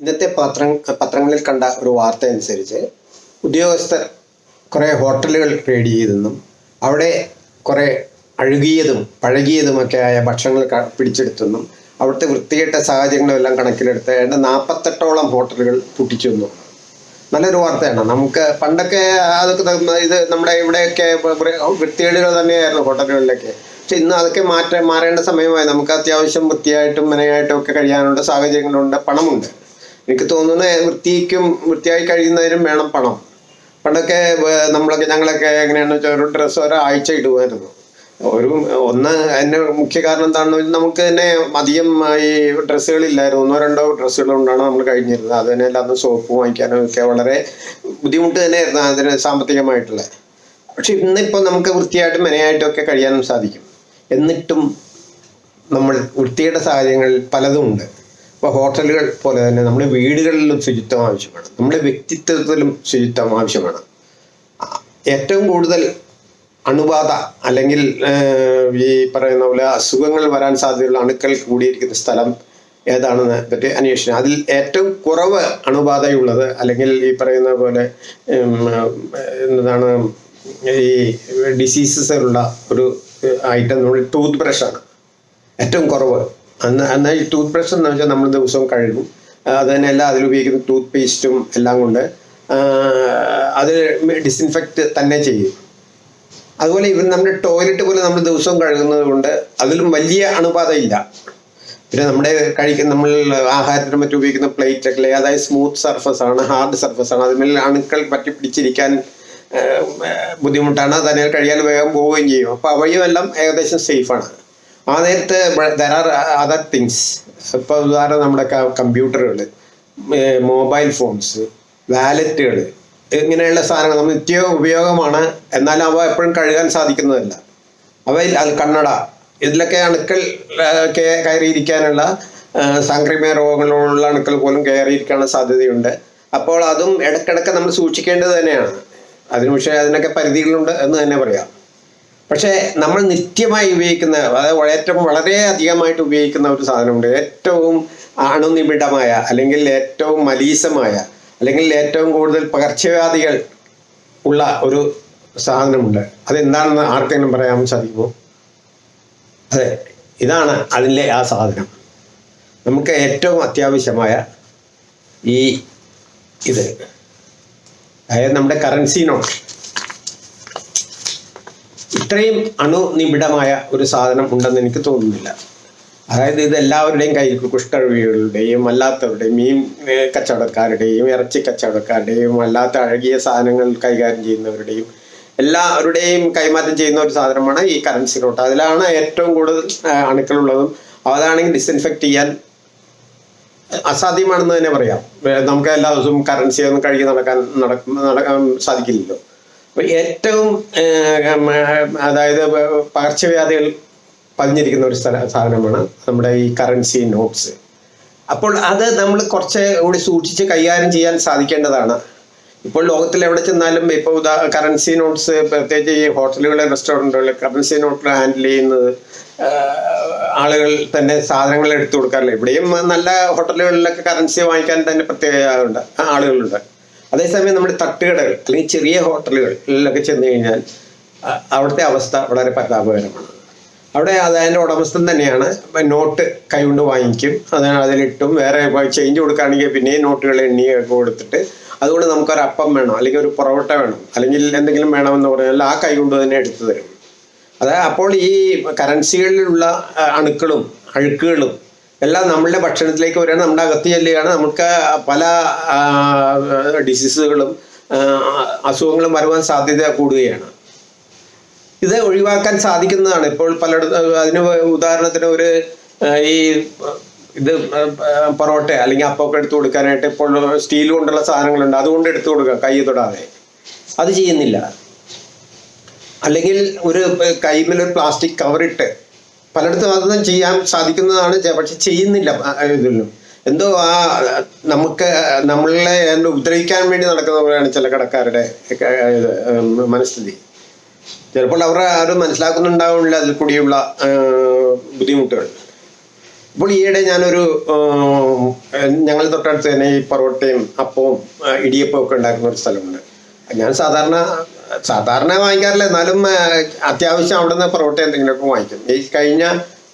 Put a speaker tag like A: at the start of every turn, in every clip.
A: ഇന്നത്തെ പത്ര പത്രങ്ങളിൽ കണ്ട ഒരു വാർത്ത അനുസരിച്ച് ഉദ്യോഗസ്ഥർ കുറേ ഹോട്ടലുകൾ റെയ്ഡ് ചെയ്തെന്നും അവിടെ കുറേ അഴുകിയതും പഴകിയതുമൊക്കെ ആയ ഭക്ഷണങ്ങൾ പിടിച്ചെടുത്തെന്നും അവിടുത്തെ വൃത്തികെട്ട സാഹചര്യങ്ങളെല്ലാം കണക്കിലെടുത്ത് ഏതാണ്ട് നാൽപ്പത്തെട്ടോളം ഹോട്ടലുകൾ പൂട്ടിച്ചെന്നു. നല്ലൊരു വാർത്തയാണ്. നമുക്ക് പണ്ടൊക്കെ അതൊക്കെ ഇത് നമ്മുടെ ഇവിടെയൊക്കെ വൃത്തികേടുകൾ തന്നെയായിരുന്നു ഹോട്ടലുകളിലൊക്കെ. പക്ഷെ ഇന്ന് അതൊക്കെ മാറ്റ മാറേണ്ട സമയമായി. നമുക്ക് അത്യാവശ്യം വൃത്തിയായിട്ടും മെനയായിട്ടും ഒക്കെ കഴിയാനുള്ള സാഹചര്യങ്ങളുണ്ട് പണമുണ്ട്. എനിക്ക് തോന്നുന്നത് വൃത്തിക്കും വൃത്തിയായി കഴിയുന്നതിനും വേണം പണം. പണ്ടൊക്കെ നമ്മളൊക്കെ ഞങ്ങളൊക്കെ എങ്ങനെയാണെന്ന് വെച്ചാൽ ഒരു ഡ്രസ്സ് ഒരാഴ്ച ഇടുമായിരുന്നു ഒരു ഒന്ന് അതിന്റെ മുഖ്യ കാരണം എന്താണെന്ന് വെച്ചാൽ നമുക്ക് തന്നെ അധികം ഈ ഡ്രസ്സുകളില്ലായിരുന്നു. ഒന്നോ രണ്ടോ ഡ്രസ്സുകൾ കൊണ്ടാണ് നമ്മൾ കഴിഞ്ഞിരുന്നത്. അത് തന്നെ അല്ലാതെ സോപ്പ് വാങ്ങിക്കാനും ഒക്കെ വളരെ ബുദ്ധിമുട്ട് തന്നെയായിരുന്നു അതിന് സാമ്പത്തികമായിട്ടുള്ള. പക്ഷെ ഇന്നിപ്പോൾ നമുക്ക് വൃത്തിയായിട്ടും മെനയായിട്ടും ഒക്കെ കഴിയാനും സാധിക്കും. എന്നിട്ടും നമ്മൾ വൃത്തിയുടെ സാഹചര്യങ്ങളിൽ പലതും ഉണ്ട്. ഇപ്പോൾ ഹോട്ടലുകൾ പോലെ തന്നെ നമ്മുടെ വീടുകളിലും ശുചിത്വം ആവശ്യമാണ്. നമ്മുടെ വ്യക്തിത്വത്തിലും ശുചിത്വം ആവശ്യമാണ്. ഏറ്റവും കൂടുതൽ അണുബാധ അല്ലെങ്കിൽ ഈ പറയുന്ന പോലെ അസുഖങ്ങൾ വരാൻ സാധ്യതയുള്ള അണുക്കൾ കൂടിയിരിക്കുന്ന സ്ഥലം ഏതാണെന്ന് പറ്റി അന്വേഷിച്ചു. അതിൽ ഏറ്റവും കുറവ് അണുബാധയുള്ളത് അല്ലെങ്കിൽ ഈ പറയുന്ന പോലെ എന്താണ് ഈ ഡിസീസസ് ഉള്ള ഒരു ഐറ്റം നമ്മൾ ടൂത്ത് ബ്രഷാണ്. ഏറ്റവും കുറവ് അന്ന് എന്നാൽ ഈ ടൂത്ത് ബ്രഷ് എന്ന് വെച്ചാൽ നമ്മൾ ദിവസവും കഴുകും. അത് അതിൽ ഉപയോഗിക്കുന്ന ടൂത്ത് പേസ്റ്റും എല്ലാം കൊണ്ട് അത് ഡിസിൻഫെക്റ്റ് തന്നെ ചെയ്യും. അതുപോലെ ഇവൻ നമ്മുടെ ടോയ്ലറ്റ് പോലെ നമ്മൾ ദിവസവും കഴുകുന്നത് കൊണ്ട് അതിലും വലിയ അണുബാധ ഇല്ല പിന്നെ നമ്മുടെ കഴിക്കുന്ന നമ്മൾ ആഹാരത്തിന് മറ്റും ഉപയോഗിക്കുന്ന പ്ലേറ്റ് ഒക്കെ അതായത് സ്മൂത്ത് സർഫസ് ആണ് ഹാർഡ് സർഫസ് ആണ് അതിന്മേൽ അണുക്കൾ പറ്റി പിടിച്ചിരിക്കാൻ ബുദ്ധിമുട്ടാണ്. തന്നെ കഴിയാൻ വേഗം പോവുകയും ചെയ്യും. അപ്പോൾ അവയുമെല്ലാം ഏകദേശം സേഫാണ് ആ നേരത്ത് ദർ ആർ അതർ തിങ്സ് ഇപ്പോൾ ഉദാഹരണം നമ്മുടെ കമ്പ്യൂട്ടറുകൾ മൊബൈൽ ഫോൺസ് വാലറ്റുകൾ ഇങ്ങനെയുള്ള സാധനങ്ങൾ നമ്മൾ നിത്യ ഉപയോഗമാണ്. എന്നാൽ അവ എപ്പോഴും കഴുകാൻ സാധിക്കുന്നതല്ല. അവയിൽ അത് കണ്ണട ഇതിലൊക്കെ അണുക്കൾ കയറിയിരിക്കാനുള്ള സാംക്രമിക രോഗങ്ങളുള്ള അണുക്കൾ പോലും കയറിയിരിക്കാനുള്ള സാധ്യതയുണ്ട്. അപ്പോൾ അതും ഇടക്കിടക്ക് നമ്മൾ സൂക്ഷിക്കേണ്ടത് തന്നെയാണ്. അതിന് പക്ഷേ അതിനൊക്കെ പരിധികളുണ്ട് എന്ന് തന്നെ പറയാം. പക്ഷേ നമ്മൾ നിത്യമായി ഉപയോഗിക്കുന്ന അതായത് ഏറ്റവും വളരെ അധികമായിട്ട് ഉപയോഗിക്കുന്ന ഒരു സാധനമുണ്ട്. ഏറ്റവും അണുനിബിഡമായ അല്ലെങ്കിൽ ഏറ്റവും മലീസമായ അല്ലെങ്കിൽ ഏറ്റവും കൂടുതൽ പകർച്ചവ്യാധികൾ ഉള്ള ഒരു സാധനമുണ്ട്. അതെന്താണെന്ന് ആർക്കെങ്കിലും പറയാൻ സാധിക്കുമോ? അതെ ഇതാണ് അതിലെ ആ സാധനം. നമുക്ക് ഏറ്റവും അത്യാവശ്യമായ ഈ ഇത്. അതായത് നമ്മുടെ കറൻസി നോട്ട് ഇത്രയും അണുനിബിഡമായ ഒരു സാധനം ഉണ്ടെന്ന് എനിക്ക് തോന്നുന്നില്ല. അതായത് ഇത് എല്ലാവരുടെയും കയ്യിൽ കുഷ്ഠരോഗികളുടെയും അല്ലാത്തവരുടെയും മീൻ കച്ചവടക്കാരുടെയും ഇറച്ചി കച്ചവടക്കാരുടെയും അല്ലാത്ത അഴകിയ സാധനങ്ങൾ കൈകാര്യം ചെയ്യുന്നവരുടെയും എല്ലാവരുടെയും കൈമാറ്റം ചെയ്യുന്ന ഒരു സാധനമാണ് ഈ കറൻസി നോട്ട് അതിലാണ് ഏറ്റവും കൂടുതൽ അണുക്കളുള്ളതും അതാണെങ്കിൽ ഡിസ്ഇൻഫെക്റ്റ് ചെയ്യാൻ അസാധ്യമാണെന്ന് തന്നെ പറയാം. നമുക്ക് എല്ലാ ദിവസവും കറൻസി ഒന്നും കഴുകി നടക്കാൻ നടക്ക നടക്കാൻ സാധിക്കില്ലല്ലോ. ഏറ്റവും അതായത് പകർച്ചവ്യാധികൾ പതിഞ്ഞിരിക്കുന്ന ഒരു സ്ഥല സാധനമാണ് നമ്മുടെ ഈ കറൻസി നോട്ട്സ് അപ്പോൾ അത് നമ്മൾ കുറച്ച് കൂടി സൂക്ഷിച്ച് കൈകാര്യം ചെയ്യാൻ സാധിക്കേണ്ടതാണ്. ഇപ്പോൾ ലോകത്തിൽ എവിടെ ചെന്നാലും ഇപ്പോൾ ഉദാ കറൻസി നോട്ട്സ് പ്രത്യേകിച്ച് ഈ ഹോട്ടലുകൾ റെസ്റ്റോറന്റുകൾ കറൻസി നോട്ട് ഹാൻഡിൽ ചെയ്യുന്നത് ആളുകൾ തന്നെ സാധനങ്ങൾ എടുത്തു കൊടുക്കാറില്ല. ഇവിടെയും നല്ല ഹോട്ടലുകളിലൊക്കെ കറൻസി വാങ്ങിക്കാൻ തന്നെ പ്രത്യേക ആളുകളുണ്ട്. അതേസമയം നമ്മുടെ തട്ടുകടകൾ അല്ലെങ്കിൽ ചെറിയ ഹോട്ടലുകളിലൊക്കെ ചെന്ന് കഴിഞ്ഞാൽ അവിടുത്തെ അവസ്ഥ വളരെ പരിതാപകരമാണ്. അവിടെ അത് അതിന്റെ ഉടമസ്ഥൻ തന്നെയാണ് നോട്ട് കൈകൊണ്ട് വാങ്ങിക്കും. അതാണ് അതിലിട്ടും വേറെ ചേഞ്ച് കൊടുക്കുകയാണെങ്കിൽ പിന്നെയും നോട്ടുകൾ എണ്ണിയൊക്കെ കൊടുത്തിട്ട് അതുകൊണ്ട് നമുക്കൊരു അപ്പം വേണം അല്ലെങ്കിൽ ഒരു പൊറോട്ട വേണം അല്ലെങ്കിൽ എന്തെങ്കിലും വേണമെന്ന് പറഞ്ഞാൽ ആ കൈ കൊണ്ട് തന്നെ എടുത്തു തരും. അതായത് അപ്പോൾ ഈ കറൻസികളിലുള്ള അണുക്കളും അഴുക്കുകളും എല്ലാം നമ്മളുടെ ഭക്ഷണത്തിലേക്ക് വരികയാണ്. നമ്മുടെ അകത്ത് ചെല്ലുകയാണ്. നമുക്ക് പല ഡിസീസുകളും അസുഖങ്ങളും വരുവാൻ സാധ്യത കൂടുകയാണ്. ഇത് ഒഴിവാക്കാൻ സാധിക്കുന്നതാണ്. ഇപ്പോൾ പലയിടത്തും അതിന് ഉദാഹരണത്തിന് ഒരു ഈ ഇത് പൊറോട്ട അല്ലെങ്കിൽ അപ്പമൊക്കെ എടുത്തു കൊടുക്കാനായിട്ട് ഇപ്പോൾ സ്റ്റീൽ കൊണ്ടുള്ള സാധനങ്ങളുണ്ട്. അതുകൊണ്ട് എടുത്തു കൊടുക്കാം കൈ തൊടാതെ. അത് ചെയ്യുന്നില്ല. അല്ലെങ്കിൽ ഒരു കൈമേൽ ഒരു പ്ലാസ്റ്റിക് കവറിട്ട് പലയിടത്തും അതൊന്നും ചെയ്യാൻ സാധിക്കുന്നതാണ് പക്ഷെ ചെയ്യുന്നില്ല ഇതിലും എന്തോ ആ നമുക്ക് നമ്മളെ ഉപദ്രവിക്കാൻ വേണ്ടി നടക്കുന്ന പോലെയാണ് ചില കടക്കാരുടെ മനസ്ഥിതി. ചിലപ്പോൾ അവർ ആരും മനസ്സിലാക്കുന്നുണ്ടാവില്ല അതിൽ കൂടിയുള്ള ബുദ്ധിമുട്ടുകൾ. അപ്പോൾ ഈയിടെ ഞാനൊരു ഞങ്ങൾ തൊട്ടടുത്ത് തന്നെ ഈ പൊറോട്ടയും അപ്പവും ഇടിയപ്പവും ഒക്കെ ഉണ്ടാക്കുന്ന ഒരു സ്ഥലമുണ്ട്. ഞാൻ സാധാരണ സാധാരണ വാങ്ങിക്കാറില്ല. എന്നാലും അത്യാവശ്യം അവിടെ നിന്ന് പൊറോട്ട എന്തെങ്കിലുമൊക്കെ വാങ്ങിക്കും. ഈ കഴിഞ്ഞ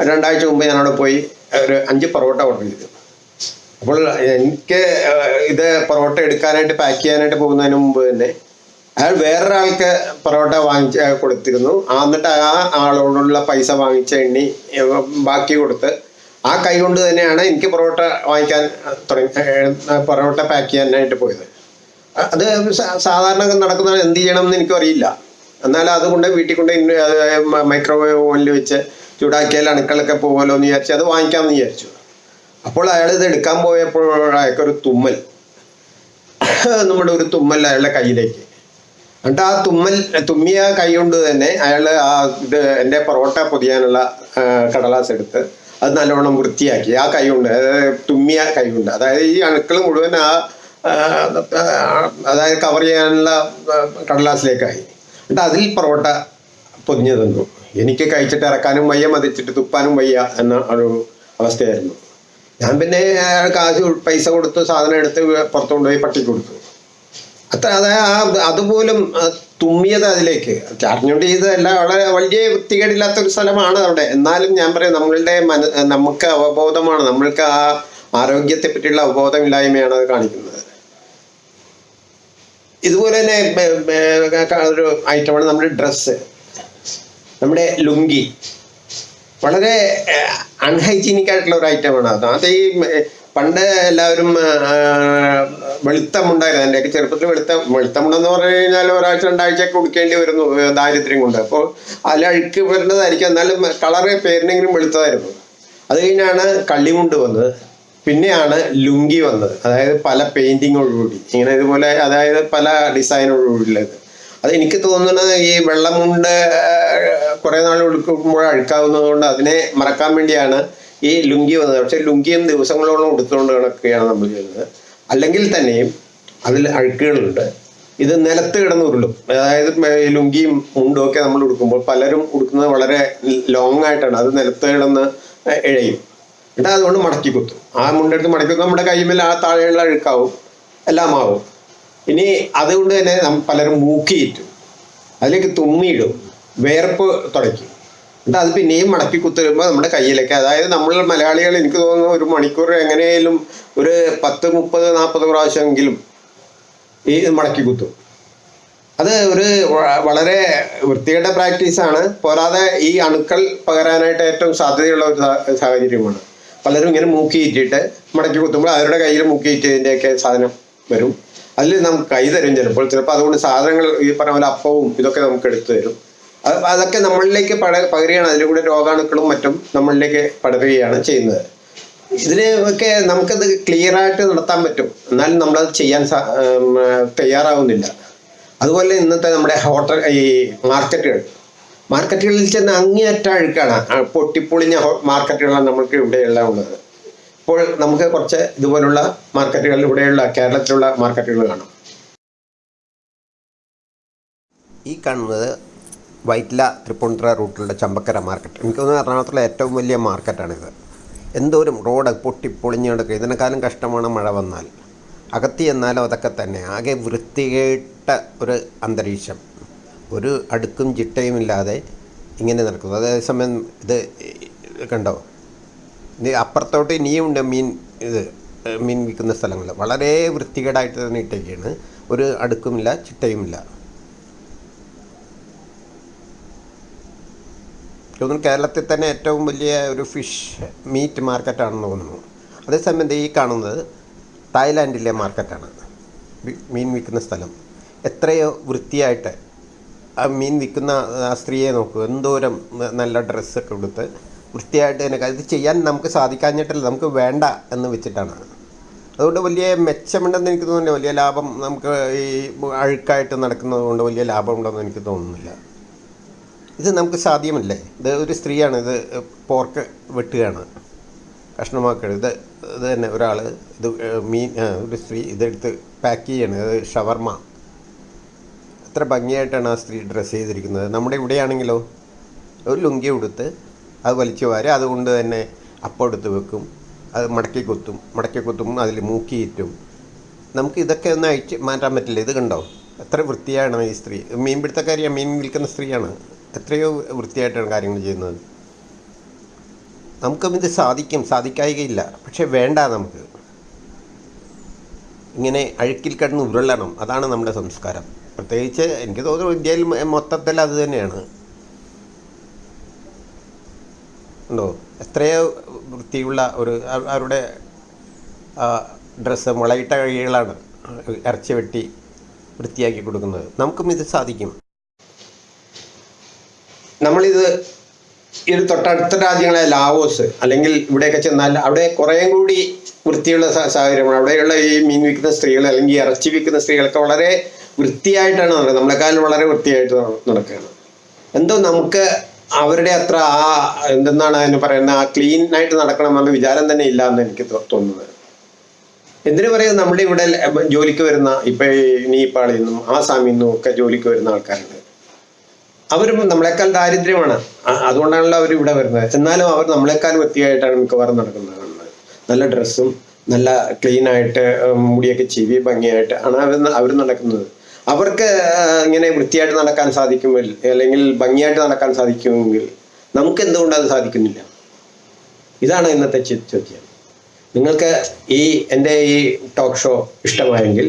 A: രണ്ടാഴ്ച മുമ്പ് ഞാൻ അവിടെ പോയി ഒരു അഞ്ച് പൊറോട്ട ഓർഡർ ചെയ്തു. അപ്പോൾ എനിക്ക് ഇത് പൊറോട്ട എടുക്കാനായിട്ട് പാക്ക് ചെയ്യാനായിട്ട് പോകുന്നതിന് മുമ്പ് തന്നെ അയാൾ വേറൊരാൾക്ക് പൊറോട്ട വാങ്ങിച്ച് കൊടുത്തിരുന്നു. എന്നിട്ട് ആ ആളോടുള്ള പൈസ വാങ്ങിച്ച എണ്ണി ബാക്കി കൊടുത്ത് ആ കൈ കൊണ്ട് തന്നെയാണ് എനിക്ക് പൊറോട്ട വാങ്ങിക്കാൻ തുടങ്ങി പൊറോട്ട പാക്ക് ചെയ്യാനായിട്ട് പോയത്. അത് സാധാരണ നടക്കുന്നത് എന്ത് ചെയ്യണം എന്ന് എനിക്കറിയില്ല എന്നാൽ അതുകൊണ്ട് വീട്ടിൽ കൊണ്ട് മൈക്രോവേവ് ഓവനിൽ വെച്ച് ചൂടാക്കിയാൽ അണുക്കളൊക്കെ പോകുമല്ലോ എന്ന് വിചാരിച്ച് അത് വാങ്ങിക്കാമെന്ന് വിചാരിച്ചു. അപ്പോൾ അയാൾ ഇത് എടുക്കാൻ പോയപ്പോൾ അയാൾക്കൊരു തുമ്മൽ. നമ്മുടെ ഒരു തുമ്മൽ അയാളുടെ കയ്യിലേക്ക്. എന്നിട്ട് ആ തുമ്മൽ തുമ്മിയ കൈ കൊണ്ട് തന്നെ അയാൾ ആ ഇത് എന്റെ പൊറോട്ട പൊതിയാനുള്ള കടലാസ് എടുത്ത് അത് നല്ലവണ്ണം വൃത്തിയാക്കി. ആ കൈ കൊണ്ട് തുമ്മിയ കൈ കൊണ്ട്. അതായത് ഈ അണുക്കൾ മുഴുവൻ ആ, അതായത് കവർ ചെയ്യാനുള്ള കടലാസിലേക്കായി. എന്നിട്ട് അതിൽ പൊറോട്ട പൊതിഞ്ഞു തന്നു എനിക്ക് കഴിച്ചിട്ട് ഇറക്കാനും വയ്യ മതിച്ചിട്ട് തുപ്പാനും വയ്യ എന്ന ഒരു അവസ്ഥയായിരുന്നു. ഞാൻ പിന്നെ കാശ് പൈസ കൊടുത്ത് സാധനം എടുത്ത് പുറത്തു കൊണ്ടുപോയി പട്ടിക്ക് കൊടുത്തു. അത്ര അതായത് അതുപോലും തുമ്മിയത് അതിലേക്ക്. ചാർജുകൊണ്ട് ചെയ്തതല്ല വളരെ വലിയ വൃത്തികേടില്ലാത്ത ഒരു സ്ഥലമാണ് അവിടെ. എന്നാലും ഞാൻ പറയാം നമ്മളുടെ മന നമുക്ക് അവബോധമാണ്. നമ്മൾക്ക് ആ ആരോഗ്യത്തെ പറ്റിയുള്ള അവബോധമില്ലായ്മയാണ് അത് കാണിക്കുന്നത്. ഇതുപോലെ തന്നെ ഒരു ഐറ്റമാണ് നമ്മുടെ ഡ്രസ്സ് നമ്മുടെ ലുങ്കി. വളരെ അൺഹൈജീനിക് ആയിട്ടുള്ള ഒരു ഐറ്റമാണ് അത്. അത് ഈ പണ്ട് എല്ലാവരും വെളുത്തമുണ്ടായിരുന്നു എന്റെയൊക്കെ ചെറുപ്പത്തിൽ വെളുത്ത വെളുത്തമുണ്ടെന്ന് പറഞ്ഞു കഴിഞ്ഞാൽ ഒരാഴ്ച രണ്ടാഴ്ചയൊക്കെ കുടിക്കേണ്ടി വരുന്നു ദാരിദ്ര്യം കൊണ്ട്. അപ്പോൾ അതിൽ അഴുക്ക് വരേണ്ടതായിരിക്കും എന്നാലും കളറ് പേരിനെങ്കിലും വെളുത്തതായിരുന്നു. അത് കഴിഞ്ഞാണ് കള്ളിമുണ്ട് വന്നത്. പിന്നെയാണ് ലുങ്കി വന്നത്. അതായത് പല പെയിന്റിങ്ങോടുകൂടി ഇങ്ങനെ ഇതുപോലെ അതായത് പല ഡിസൈനോടുകൂടിയുള്ളത് അത് എനിക്ക് തോന്നുന്നത് ഈ വെള്ളമുണ്ട് കുറേ നാൾ ഉടുക്കുമ്പോൾ അഴുക്കാവുന്നത് കൊണ്ട് അതിനെ മറക്കാൻ വേണ്ടിയാണ് ഈ ലുങ്കി വന്നത്. പക്ഷേ ലുങ്കിയും ദിവസങ്ങളോളം ഉടുത്തുകൊണ്ട് കിടക്കുകയാണ് നമ്മൾ ചെയ്യുന്നത്. അല്ലെങ്കിൽ തന്നെയും അതിൽ അഴുക്കുകളുണ്ട്. ഇത് നിലത്ത് കിടന്ന് ഉരുളും. അതായത് ലുങ്കിയും മുണ്ടും ഒക്കെ നമ്മൾ ഉടുക്കുമ്പോൾ പലരും ഉടുക്കുന്നത് വളരെ ലോങ് ആയിട്ടാണ്. അത് നിലത്ത് കിടന്ന് ഇഴയും. എന്നിട്ട് അതുകൊണ്ട് മടക്കി കുത്തും. ആ മുണ്ടെടുത്ത് മടക്കി കുത്തും. നമ്മുടെ കൈമേൽ ആ താഴെയുള്ള അഴുക്കാവും. എല്ലാം ആവും. ഇനി അതുകൊണ്ട് തന്നെ പലരും മൂക്കിയിട്ടും അതിലേക്ക് തുമ്മിയിടും. വേർപ്പ് തുടയ്ക്കും. എന്നിട്ട് അത് പിന്നെയും മടക്കി കുത്തുമ്പോൾ നമ്മുടെ കയ്യിലേക്ക് അതായത് നമ്മൾ മലയാളികൾ എനിക്ക് തോന്നുന്നു ഒരു മണിക്കൂർ എങ്ങനെയും ഒരു പത്ത് മുപ്പത് നാൽപ്പത് പ്രാവശ്യമെങ്കിലും ഈ മടക്കി കുത്തും. അത് ഒരു വളരെ വൃത്തികെട്ട പ്രാക്ടീസാണ്. പോരാതെ ഈ അണുക്കൾ പകരാനായിട്ട് ഏറ്റവും സാധ്യതയുള്ള ഒരു സാഹചര്യമാണ്. പലരും ഇങ്ങനെ മൂക്കിയിട്ടിട്ട് മടക്കി കുത്തുമ്പോൾ അവരുടെ കയ്യിൽ മൂക്കിയിട്ടതിന്റെയൊക്കെ സാധനം വരും. അതിൽ നമുക്ക് കൈ തരും ചിലപ്പോൾ. ചിലപ്പോൾ അതുകൊണ്ട് സാധനങ്ങൾ ഈ പറഞ്ഞ പോലെ അപ്പവും ഇതൊക്കെ നമുക്ക് എടുത്തു തരും. അത് അതൊക്കെ നമ്മളിലേക്ക് പട പകരുകയാണ്. അതിന്റെ കൂടെ രോഗാണുക്കളും മറ്റും നമ്മളിലേക്ക് പടരുകയാണ് ചെയ്യുന്നത്. ഇതിന് ഒക്കെ നമുക്കത് ക്ലിയർ ആയിട്ട് നടത്താൻ പറ്റും. എന്നാലും നമ്മളത് ചെയ്യാൻ തയ്യാറാവുന്നില്ല. അതുപോലെ ഇന്നത്തെ നമ്മുടെ ഹോട്ടൽ ഈ മാർക്കറ്റുകൾ. മാർക്കറ്റുകളിൽ ചെന്ന് അങ്ങേയറ്റ അഴുക്കാണ്. പൊട്ടിപ്പൊളിഞ്ഞ മാർക്കറ്റുകളാണ് നമുക്ക് ഇവിടെയെല്ലാം ഉള്ളത്. ഇപ്പോൾ നമുക്ക് കുറച്ച് ഇതുപോലുള്ള മാർക്കറ്റുകൾ ഇവിടെയുള്ള കേരളത്തിലുള്ള മാർക്കറ്റുകൾ കാണാം. ഈ കാണുന്നത് വൈറ്റില തൃപ്പൂണിത്തുറ റൂട്ടിലുള്ള ചമ്പക്കര മാർക്കറ്റ്. എനിക്ക് തോന്നുന്നു എറണാകുളത്തുള്ള ഏറ്റവും വലിയ മാർക്കറ്റാണിത്. എന്തോരം റോഡ് പൊട്ടിപ്പൊളിഞ്ഞ് കിടക്കുക. ഇതിനെക്കാളും കഷ്ടമാണ് മഴ വന്നാൽ. അകത്തി എന്നാലും അതൊക്കെ തന്നെ. ആകെ വൃത്തികേട്ട ഒരു അന്തരീക്ഷം. ഒരു അടുക്കും ചിട്ടയും ഇല്ലാതെ ഇങ്ങനെ നടക്കുന്നു. അതേസമയം ഇത് കണ്ടോ? അപ്പുറത്തോട്ട് ഇനിയുമുണ്ട് മീൻ ഇത് മീൻ വിൽക്കുന്ന സ്ഥലങ്ങൾ. വളരെ വൃത്തികേടായിട്ട് തന്നെ ഇട്ടേക്കാണ് ഒരു അടുക്കുമില്ല ചിട്ടയുമില്ല. തോന്നുന്നു കേരളത്തിൽ തന്നെ ഏറ്റവും വലിയ ഒരു ഫിഷ് മീറ്റ് മാർക്കറ്റാണെന്ന് തോന്നുന്നു. അതേസമയം ഈ കാണുന്നത് തായ്ലാൻഡിലെ മാർക്കറ്റാണ്. മീൻ വിൽക്കുന്ന സ്ഥലം. എത്രയോ വൃത്തിയായിട്ട് ആ മീൻ വിൽക്കുന്ന ആ സ്ത്രീയെ നോക്കൂ. എന്തോരം നല്ല ഡ്രസ്സൊക്കെ കൊടുത്ത് വൃത്തിയായിട്ട് തന്നെ ഇത് ചെയ്യാൻ നമുക്ക് സാധിക്കാഞ്ഞിട്ടല്ല നമുക്ക് വേണ്ട എന്ന് വെച്ചിട്ടാണ്. അതുകൊണ്ട് വലിയ മെച്ചമുണ്ടെന്ന് എനിക്ക് തോന്നുന്നില്ല. വലിയ ലാഭം നമുക്ക് ഈ അഴുക്കായിട്ട് നടക്കുന്നത് കൊണ്ട് വലിയ ലാഭം ലാഭമുണ്ടെന്ന് എനിക്ക് തോന്നുന്നില്ല. ഇത് നമുക്ക് സാധ്യമല്ലേ? ഇത് ഒരു സ്ത്രീയാണ് ഇത് പോർക്ക് വെട്ടുകയാണ്. കഷ്ണമാക്കുകയാണ് ഇത് ഇത് തന്നെ ഒരാൾ ഇത് മീൻ ഒരു സ്ത്രീ ഇതെടുത്ത് പാക്ക് ചെയ്യാണ്. ഇത് ഷവർമ. എത്ര ഭംഗിയായിട്ടാണ് ആ സ്ത്രീ ഡ്രസ്സ് ചെയ്തിരിക്കുന്നത്? നമ്മുടെ ഇവിടെയാണെങ്കിലോ ഒരു ലുങ്കി ഉടുത്ത് അത് വലിച്ചു വാരി അതുകൊണ്ട് തന്നെ അപ്പം എടുത്ത് വെക്കും. അത് മടക്കി കുത്തും മടക്കി കുത്തും അതിൽ മൂക്കിയിറ്റും നമുക്ക് ഇതൊക്കെ ഒന്ന് അയച്ച് മാറ്റാൻ പറ്റില്ല? ഇത് കണ്ടോ? എത്ര വൃത്തിയാണ് ഈ സ്ത്രീ. മീൻ പിടുത്തക്കാരിയാണ് മീൻ വിൽക്കുന്ന സ്ത്രീയാണ്. എത്രയോ വൃത്തിയായിട്ടാണ് കാര്യങ്ങൾ ചെയ്യുന്നത്. നമുക്കും ഇത് സാധിക്കും സാധിക്കായികയില്ല. പക്ഷേ വേണ്ട നമുക്ക്. ഇങ്ങനെ അഴുക്കിൽ കിടന്ന് ഉരുളണം. അതാണ് നമ്മുടെ സംസ്കാരം. പ്രത്യേകിച്ച് എനിക്ക് തോന്നുന്നു ഇന്ത്യയിൽ മൊത്തത്തിൽ അത് തന്നെയാണ്. ഉണ്ടോ? എത്രയോ വൃത്തിയുള്ള ഒരു അവരുടെ ഡ്രസ്സ് മുളയിട്ട കഴികളാണ് ഇറച്ചി വെട്ടി വൃത്തിയാക്കി കൊടുക്കുന്നത്. നമുക്കും ഇത് സാധിക്കും. നമ്മളിത് ഒരു തൊട്ടടുത്ത രാജ്യങ്ങളെ ലാവോസ് അല്ലെങ്കിൽ ഇവിടെയൊക്കെ ചെന്നാൽ അവിടെ കുറേയും കൂടി വൃത്തിയുള്ള സാഹചര്യമാണ് അവിടെയുള്ള ഈ മീൻ വിൽക്കുന്ന സ്ത്രീകൾ അല്ലെങ്കിൽ ഇറച്ചി വിൽക്കുന്ന സ്ത്രീകളൊക്കെ വളരെ വൃത്തിയായിട്ടാണ് നടക്കുന്നത്. നമ്മളെക്കാളും വളരെ വൃത്തിയായിട്ട് നടക്കുകയാണ്. എന്തോ നമുക്ക് അവരുടെ അത്ര ആ എന്തെന്നാണ് അതിന് പറയുന്നത്? ആ ക്ലീൻ ആയിട്ട് നടക്കണമെന്ന വിചാരം തന്നെ ഇല്ല എന്ന് എനിക്ക് തോന്നുന്നത്. എന്തിനു പറയുന്നത് നമ്മുടെ ഇവിടെ ജോലിക്ക് വരുന്ന ഇപ്പൊ നേപ്പാളിൽ നിന്നും ആസാമിൽ നിന്നും ഒക്കെ ജോലിക്ക് വരുന്ന ആൾക്കാരുണ്ട്. അവരും നമ്മളെക്കാൾ ദാരിദ്ര്യമാണ്. അതുകൊണ്ടാണല്ലോ അവർ ഇവിടെ വരുന്നത്. എന്നാലും അവർ നമ്മളെക്കാൾ വൃത്തിയായിട്ടാണ് മിക്കവാറും നടക്കുന്നത് നല്ല ഡ്രസ്സും നല്ല ക്ലീൻ ആയിട്ട് മുടിയൊക്കെ ചെവി ഭംഗിയായിട്ട് ആണ് അവർ അവർ നടക്കുന്നത്. അവർക്ക് ഇങ്ങനെ വൃത്തിയായിട്ട് നടക്കാൻ സാധിക്കുമെങ്കിൽ അല്ലെങ്കിൽ ഭംഗിയായിട്ട് നടക്കാൻ സാധിക്കുമെങ്കിൽ നമുക്ക് എന്തുകൊണ്ട് അത് സാധിക്കുന്നില്ല? ഇതാണ് ഇന്നത്തെ ചോദ്യം. നിങ്ങൾക്ക് ഈ എന്റെ ഈ ടോക്ക് ഷോ ഇഷ്ടമായെങ്കിൽ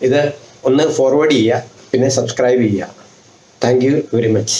A: ഇത് ഒന്ന് ഫോർവേഡ് ചെയ്യുക പിന്നെ സബ്സ്ക്രൈബ് ചെയ്യുക. Thank you very much